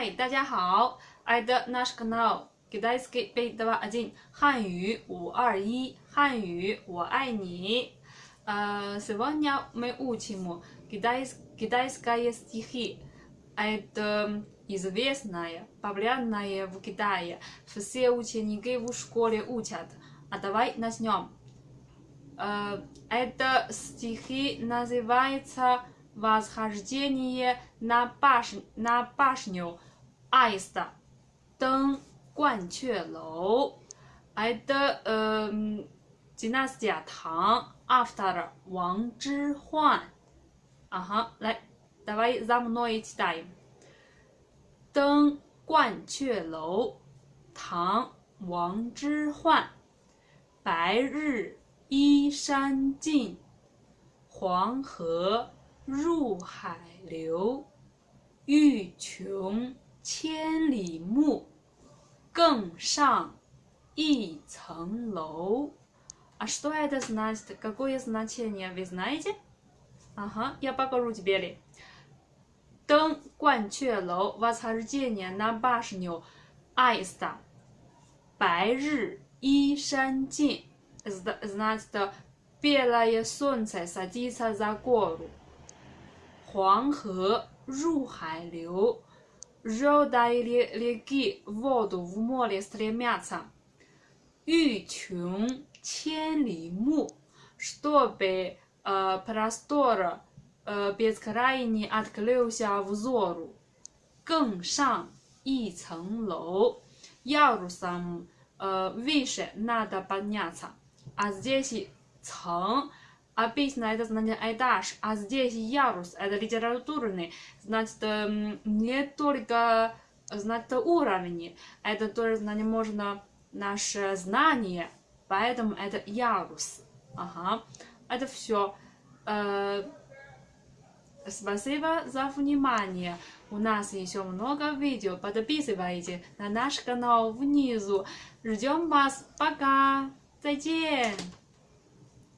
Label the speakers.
Speaker 1: Hi，大家好，Это наш канал Китайский 521汉语五二一汉语我爱你。呃，Сегодня мы учим китайские стихи. Это известная, популярная в Китае. Все ученики в школе учат. А давай начнем. Э, Это стихи называется «Восхождение на, баш... на башню аиста» 登鹳雀楼。Это э, династия Тang, автор Ван Чжихуан. Ага, 来，давай за мной читаем. 登鹳雀楼，唐·王之涣。白日依山尽，黄河入海流。欲穷 千里目，更上一层楼。А что это значит? Какое значение вы знаете? Ага, я покажу тебе. 登鹳雀楼，восхождение на башню аиста。白日依山尽，значит белое солнце садится за гору。黄河入海流 ，вода реки в воду в море стремятся。欲穷千里目，чтобы простор э, бескрайний открылся взору. 更上一层楼，ярусом э, выше надо подняться. А здесь 层 обычно это значит этаж, а здесь ярус это литературный, значит не только значит уровень, это тоже значит можно наше знание, поэтому это ярус. Ага, это все. Э, Спасибо за внимание. У нас еще много видео. Подписывайтесь на наш канал внизу. Ждем вас. Пока. 再见。